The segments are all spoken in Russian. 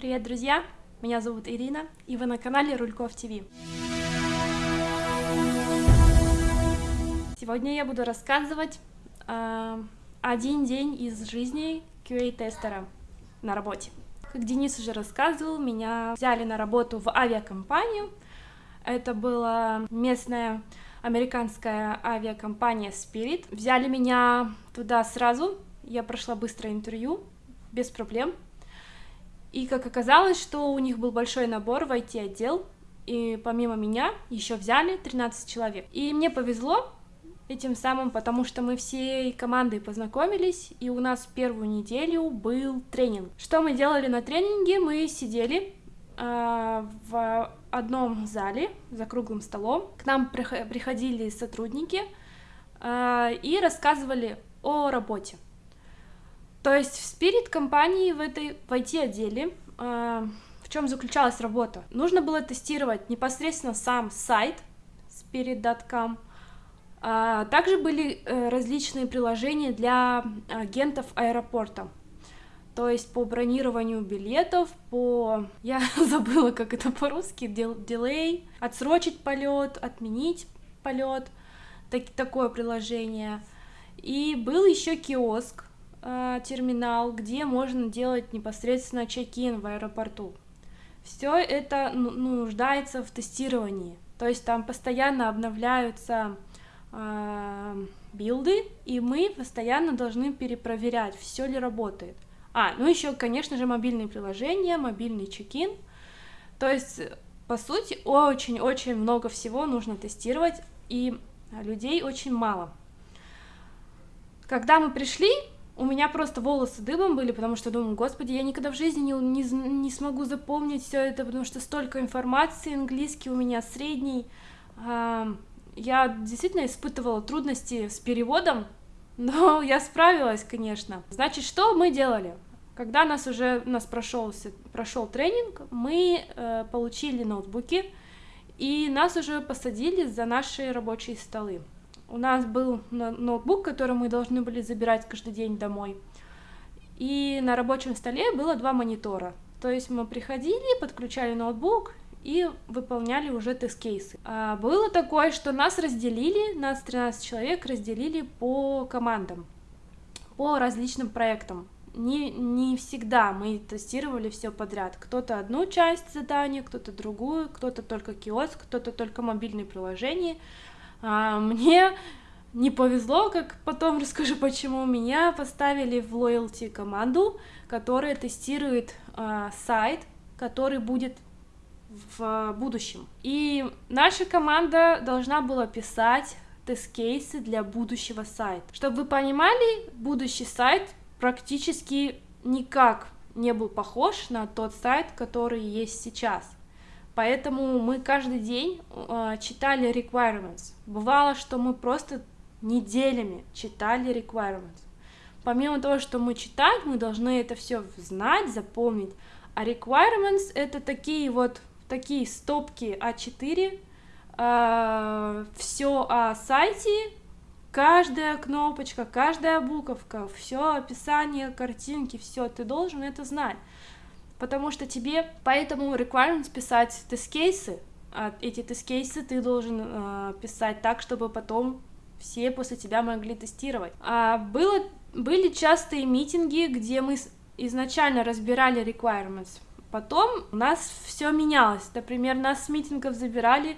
Привет, друзья! Меня зовут Ирина, и вы на канале Рульков ТВ. Сегодня я буду рассказывать э, один день из жизни QA-тестера на работе. Как Денис уже рассказывал, меня взяли на работу в авиакомпанию. Это была местная американская авиакомпания Spirit. Взяли меня туда сразу, я прошла быстро интервью, без проблем. И как оказалось, что у них был большой набор в IT-отдел, и помимо меня еще взяли 13 человек. И мне повезло этим самым, потому что мы всей командой познакомились, и у нас первую неделю был тренинг. Что мы делали на тренинге? Мы сидели э, в одном зале за круглым столом. К нам приходили сотрудники э, и рассказывали о работе. То есть в спирит компании в этой в IT-отделе э, в чем заключалась работа? Нужно было тестировать непосредственно сам сайт spirit.com, а также были э, различные приложения для агентов аэропорта. То есть по бронированию билетов, по... Я забыла, как это по-русски, дилей, отсрочить полет, отменить полет, так, такое приложение. И был еще киоск, терминал, где можно делать непосредственно чек-ин в аэропорту. Все это ну, нуждается в тестировании. То есть там постоянно обновляются э, билды, и мы постоянно должны перепроверять, все ли работает. А, ну еще, конечно же, мобильные приложения, мобильный чек-ин. То есть, по сути, очень-очень много всего нужно тестировать, и людей очень мало. Когда мы пришли, у меня просто волосы дыбом были, потому что думаю, господи, я никогда в жизни не, не, не смогу запомнить все это, потому что столько информации, английский у меня средний. Я действительно испытывала трудности с переводом, но я справилась, конечно. Значит, что мы делали? Когда нас уже нас прошел, прошел тренинг, мы э, получили ноутбуки, и нас уже посадили за наши рабочие столы. У нас был ноутбук, который мы должны были забирать каждый день домой. И на рабочем столе было два монитора. То есть мы приходили, подключали ноутбук и выполняли уже тест-кейсы. А было такое, что нас разделили, нас 13 человек разделили по командам, по различным проектам. Не, не всегда мы тестировали все подряд. Кто-то одну часть задания, кто-то другую, кто-то только киоск, кто-то только мобильные приложения. А, мне не повезло, как потом расскажу, почему меня поставили в loyalty команду, которая тестирует а, сайт, который будет в будущем. И наша команда должна была писать тест-кейсы для будущего сайта. Чтобы вы понимали, будущий сайт практически никак не был похож на тот сайт, который есть сейчас. Поэтому мы каждый день э, читали requirements. Бывало, что мы просто неделями читали requirements. Помимо того, что мы читать, мы должны это все знать, запомнить. А requirements это такие вот такие стопки А4, э, все о сайте, каждая кнопочка, каждая буковка, все описание картинки, все, ты должен это знать потому что тебе поэтому requirements писать тест-кейсы, а эти тест-кейсы ты должен э, писать так, чтобы потом все после тебя могли тестировать. А было, были частые митинги, где мы изначально разбирали requirements, потом у нас все менялось. Например, нас с митингов забирали,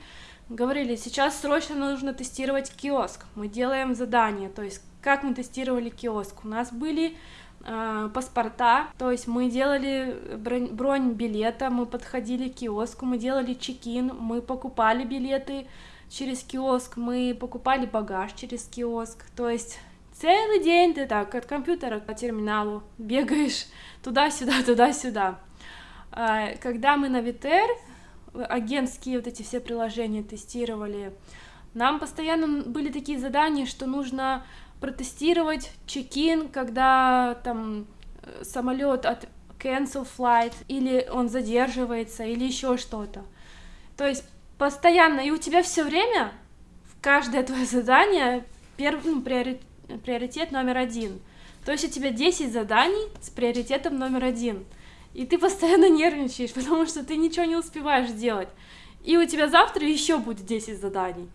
говорили, сейчас срочно нужно тестировать киоск. Мы делаем задание, то есть как мы тестировали киоск. У нас были э, паспорта, то есть мы делали бронь, бронь билета, мы подходили к киоску, мы делали чекин, мы покупали билеты через киоск, мы покупали багаж через киоск, то есть целый день ты так от компьютера к терминалу бегаешь туда-сюда, туда-сюда. Э, когда мы на Витер агентские вот эти все приложения тестировали, нам постоянно были такие задания, что нужно протестировать чекин, когда там э, самолет от cancel flight, или он задерживается, или еще что-то. То есть постоянно, и у тебя все время, в каждое твое задание, перв, ну, приоритет, приоритет номер один. То есть у тебя 10 заданий с приоритетом номер один. и ты постоянно нервничаешь, потому что ты ничего не успеваешь делать. И у тебя завтра еще будет 10 заданий.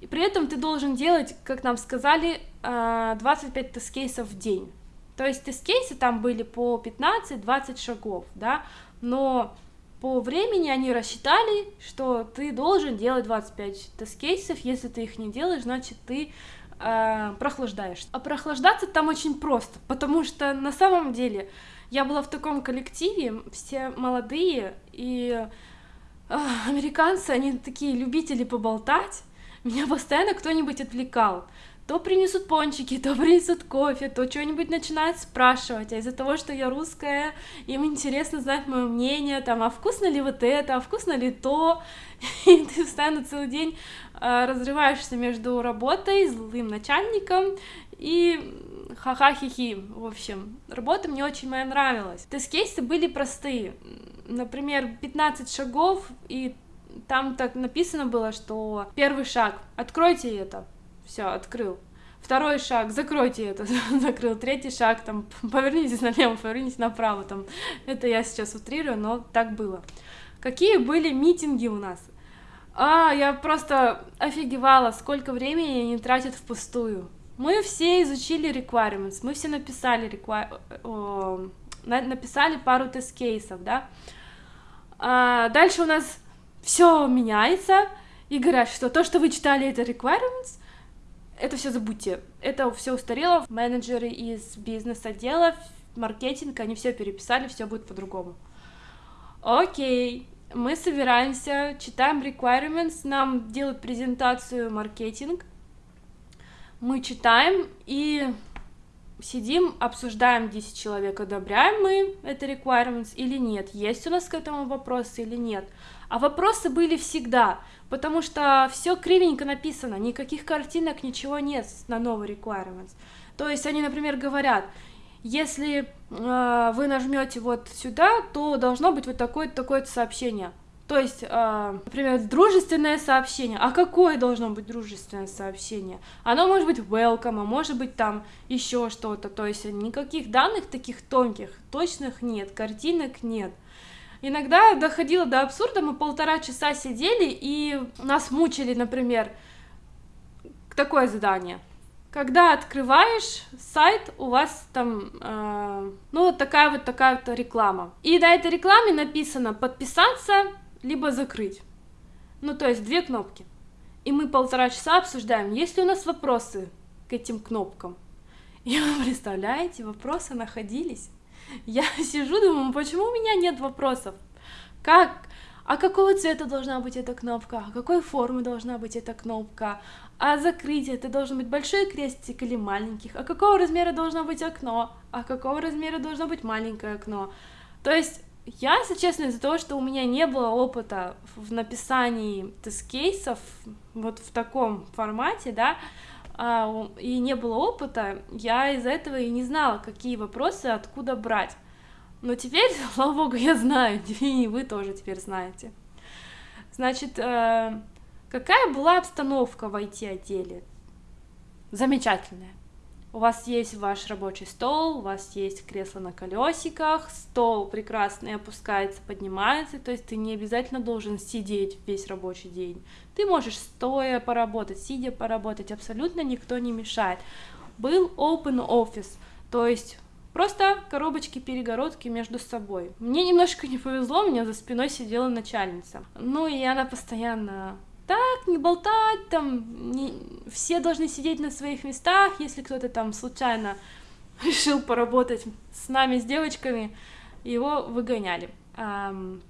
И при этом ты должен делать, как нам сказали, 25 э, тест-кейсов в день. То есть тест-кейсы там были по 15-20 шагов, да, но по времени они рассчитали, что ты должен делать 25 тест-кейсов, если ты их не делаешь, значит ты э, прохлаждаешься. А прохлаждаться там очень просто, потому что на самом деле я была в таком коллективе, все молодые, и э, американцы, они такие любители поболтать, меня постоянно кто-нибудь отвлекал. То принесут пончики, то принесут кофе, то что-нибудь начинают спрашивать. А из-за того, что я русская, им интересно знать мое мнение, там, а вкусно ли вот это, а вкусно ли то. И ты постоянно целый день э, разрываешься между работой, злым начальником и ха-ха-хи-хи. В общем, работа мне очень моя нравилась. Тест-кейсы были простые. Например, 15 шагов, и там так написано было, что первый шаг — откройте это. Все, открыл. Второй шаг, закройте это, закрыл. Третий шаг, там, повернитесь налево, повернитесь направо, там. Это я сейчас утрирую, но так было. Какие были митинги у нас? А, я просто офигевала, сколько времени они тратят впустую. Мы все изучили requirements, мы все написали, require... О, написали пару тест-кейсов, да. А, дальше у нас все меняется, и говорят, что то, что вы читали, это requirements, это все забудьте. Это все устарело. Менеджеры из бизнес-отдела, маркетинг, они все переписали, все будет по-другому. Окей, мы собираемся, читаем requirements, нам делают презентацию маркетинг, мы читаем и сидим, обсуждаем 10 человек, одобряем мы это requirements или нет, есть у нас к этому вопросы или нет. А вопросы были всегда, потому что все кривенько написано, никаких картинок, ничего нет на новый requirements. То есть они, например, говорят, если э, вы нажмете вот сюда, то должно быть вот такое-то такое сообщение. То есть, э, например, дружественное сообщение. А какое должно быть дружественное сообщение? Оно может быть welcome, а может быть там еще что-то. То есть никаких данных таких тонких, точных нет, картинок нет. Иногда доходило до абсурда, мы полтора часа сидели и нас мучили, например, такое задание. Когда открываешь сайт, у вас там, э, ну, вот такая вот такая вот реклама. И на этой рекламе написано подписаться, либо закрыть. Ну, то есть две кнопки. И мы полтора часа обсуждаем, есть ли у нас вопросы к этим кнопкам. И вы представляете, вопросы находились. Я сижу, думаю, почему у меня нет вопросов? Как? А какого цвета должна быть эта кнопка? А какой формы должна быть эта кнопка? А закрытие это должен быть большой крестик или маленьких? А какого размера должно быть окно? А какого размера должно быть маленькое окно? То есть я, если честно, из-за того, что у меня не было опыта в написании тест-кейсов вот в таком формате, да, и не было опыта, я из-за этого и не знала, какие вопросы откуда брать. Но теперь, слава богу, я знаю, и вы тоже теперь знаете. Значит, э, какая была обстановка в IT-отделе? Замечательная. У вас есть ваш рабочий стол, у вас есть кресло на колесиках, стол прекрасный опускается, поднимается, то есть ты не обязательно должен сидеть весь рабочий день. Ты можешь стоя поработать, сидя поработать, абсолютно никто не мешает. Был open office, то есть просто коробочки-перегородки между собой. Мне немножко не повезло, у меня за спиной сидела начальница. Ну и она постоянно так, не болтать, там, не... все должны сидеть на своих местах, если кто-то там случайно решил поработать с нами, с девочками, его выгоняли.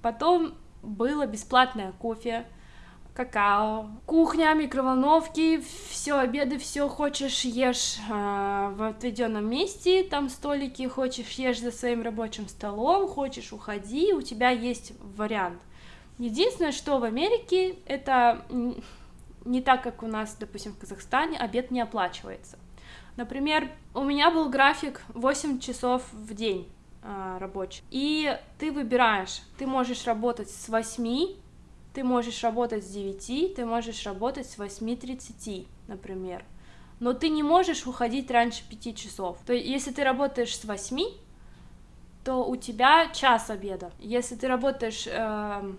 Потом было бесплатное кофе, какао, кухня, микроволновки, все обеды, все хочешь ешь э, в отведенном месте, там столики, хочешь ешь за своим рабочим столом, хочешь уходи, у тебя есть вариант. Единственное, что в Америке это не так, как у нас, допустим, в Казахстане, обед не оплачивается. Например, у меня был график 8 часов в день э, рабочий, и ты выбираешь, ты можешь работать с 8 ты можешь работать с 9, ты можешь работать с 8.30, например. Но ты не можешь уходить раньше 5 часов. То есть, если ты работаешь с 8, то у тебя час обеда. Если ты работаешь, э,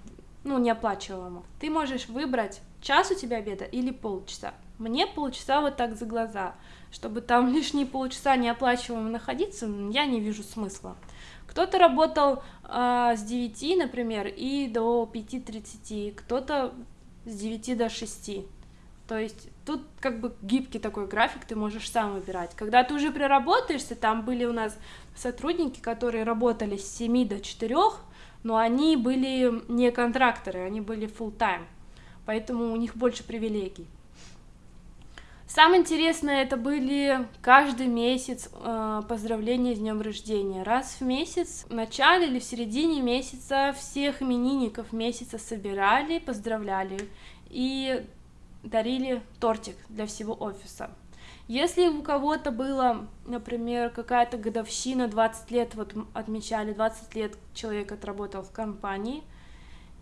ну, неоплачиваемо, ты можешь выбрать час у тебя обеда или полчаса. Мне полчаса вот так за глаза. Чтобы там лишние полчаса неоплачиваемо находиться, я не вижу смысла. Кто-то работал э, с 9, например, и до 5.30, кто-то с 9 до 6. То есть тут как бы гибкий такой график, ты можешь сам выбирать. Когда ты уже приработаешься, там были у нас сотрудники, которые работали с 7 до 4, но они были не контракторы, они были full time, поэтому у них больше привилегий. Самое интересное это были каждый месяц э, поздравления с днем рождения. Раз в месяц, в начале или в середине месяца всех именинников месяца собирали, поздравляли и дарили тортик для всего офиса. Если у кого-то было, например, какая-то годовщина, 20 лет, вот отмечали, 20 лет человек отработал в компании,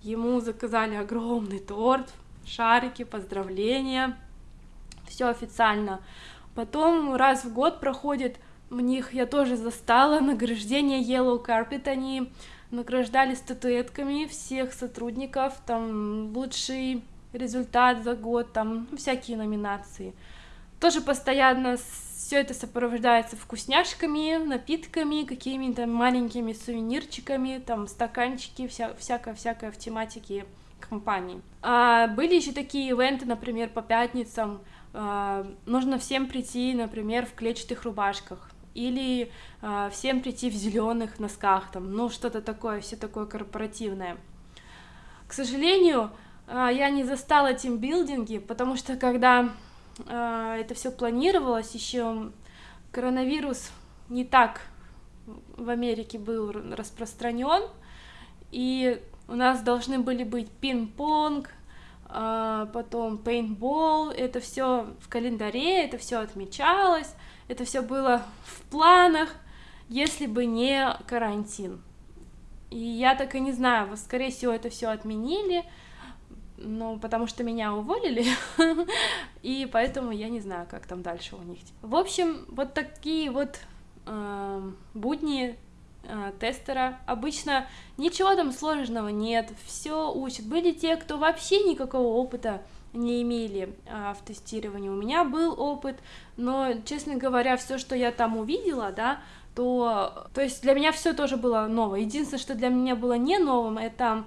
ему заказали огромный торт, шарики, поздравления, все официально. Потом раз в год проходит, у них я тоже застала награждение Yellow Carpet, они награждали статуэтками всех сотрудников, там лучший результат за год, там всякие номинации. Тоже постоянно все это сопровождается вкусняшками, напитками, какими-то маленькими сувенирчиками, там стаканчики, вся, всякое-всякое в тематике компании. А были еще такие ивенты, например, по пятницам. А, нужно всем прийти, например, в клетчатых рубашках или а, всем прийти в зеленых носках, там, ну что-то такое, все такое корпоративное. К сожалению, а, я не застала тимбилдинги, потому что когда это все планировалось, еще коронавирус не так в Америке был распространен, и у нас должны были быть пинг-понг, а, потом пейнтбол, это все в календаре, это все отмечалось, это все было в планах, если бы не карантин. И я так и не знаю, скорее всего, это все отменили, ну, потому что меня уволили, и поэтому я не знаю, как там дальше у них. В общем, вот такие вот э, будни э, тестера. Обычно ничего там сложного нет, все учат. Были те, кто вообще никакого опыта не имели а, в тестировании. У меня был опыт, но, честно говоря, все, что я там увидела, да, то, то есть для меня все тоже было новое. Единственное, что для меня было не новым, это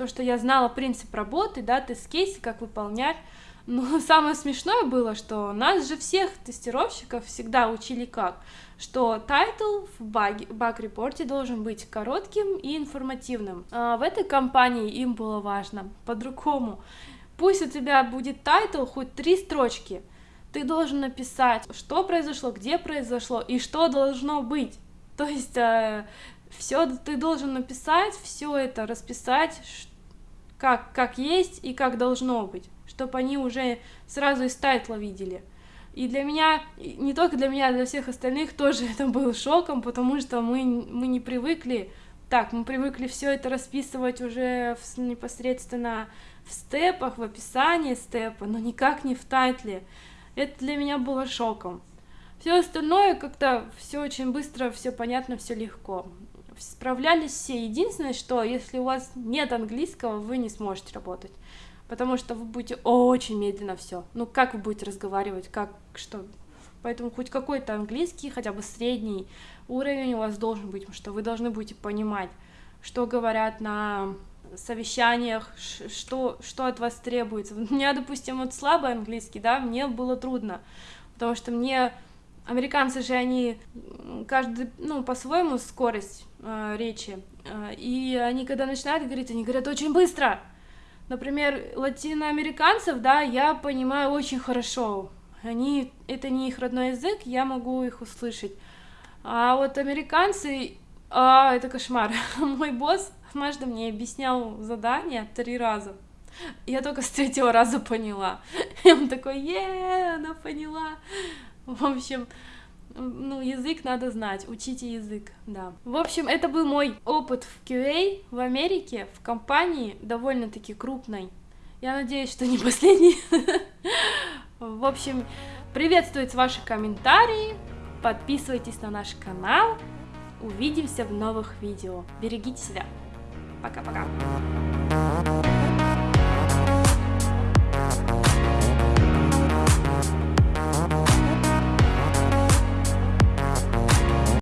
то, что я знала принцип работы, да, тест-кейсы, как выполнять, но самое смешное было, что нас же всех тестировщиков всегда учили как, что title в баг-репорте должен быть коротким и информативным. А в этой компании им было важно по-другому. Пусть у тебя будет title хоть три строчки, ты должен написать, что произошло, где произошло и что должно быть. То есть э, все ты должен написать, все это расписать, как, как есть и как должно быть, чтобы они уже сразу из тайтла видели. И для меня, не только для меня, а для всех остальных тоже это был шоком, потому что мы, мы не привыкли, так, мы привыкли все это расписывать уже в, непосредственно в степах, в описании степа, но никак не в тайтле. Это для меня было шоком. Все остальное как-то все очень быстро, все понятно, все легко справлялись все. Единственное, что если у вас нет английского, вы не сможете работать, потому что вы будете очень медленно все. Ну, как вы будете разговаривать, как, что... Поэтому хоть какой-то английский, хотя бы средний уровень у вас должен быть, что вы должны будете понимать, что говорят на совещаниях, что, что от вас требуется. У меня, допустим, вот слабый английский, да, мне было трудно, потому что мне Американцы же, они каждый, ну, по-своему скорость э, речи, э, и они, когда начинают говорить, они говорят очень быстро. Например, латиноамериканцев, да, я понимаю очень хорошо. Они, это не их родной язык, я могу их услышать. А вот американцы, а, это кошмар. Мой босс однажды мне объяснял задание три раза. Я только с третьего раза поняла. И он такой, е, она поняла. В общем, ну, язык надо знать, учите язык, да. В общем, это был мой опыт в QA в Америке, в компании довольно-таки крупной. Я надеюсь, что не последний. В общем, приветствуются ваши комментарии, подписывайтесь на наш канал Увидимся в новых видео. Берегите себя. Пока-пока.